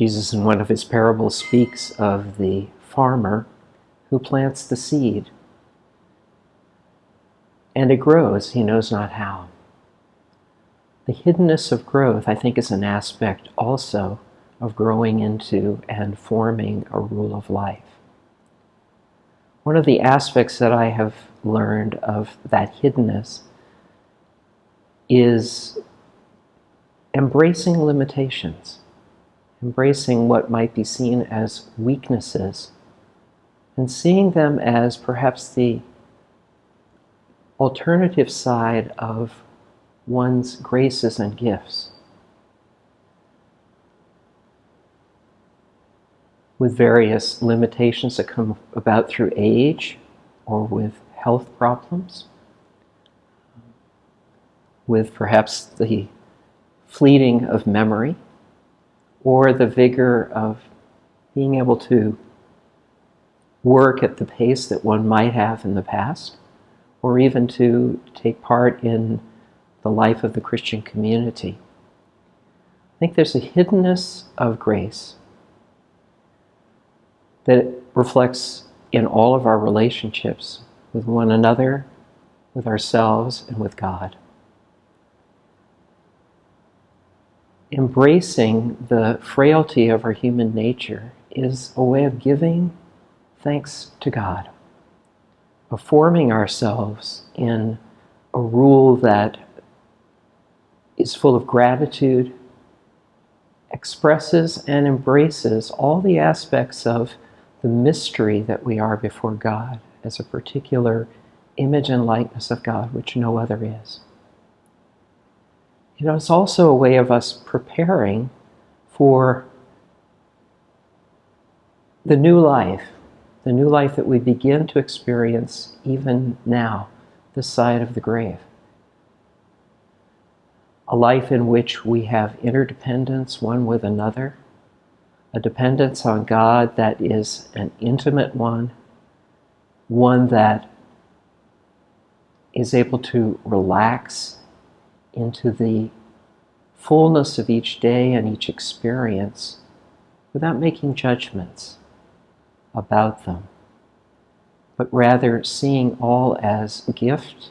Jesus, in one of his parables, speaks of the farmer who plants the seed. And it grows, he knows not how. The hiddenness of growth, I think, is an aspect also of growing into and forming a rule of life. One of the aspects that I have learned of that hiddenness is embracing limitations, embracing what might be seen as weaknesses, and seeing them as perhaps the alternative side of one's graces and gifts. With various limitations that come about through age or with health problems, with perhaps the fleeting of memory or the vigor of being able to work at the pace that one might have in the past, or even to take part in the life of the Christian community. I think there's a hiddenness of grace that reflects in all of our relationships with one another, with ourselves, and with God. Embracing the frailty of our human nature is a way of giving thanks to God, of forming ourselves in a rule that is full of gratitude, expresses and embraces all the aspects of the mystery that we are before God as a particular image and likeness of God, which no other is. You know, it's also a way of us preparing for the new life, the new life that we begin to experience even now, this side of the grave. A life in which we have interdependence one with another, a dependence on God that is an intimate one, one that is able to relax into the fullness of each day and each experience without making judgments about them, but rather seeing all as gift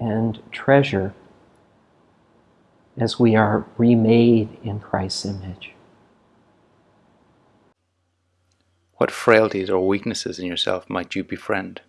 and treasure as we are remade in Christ's image. What frailties or weaknesses in yourself might you befriend?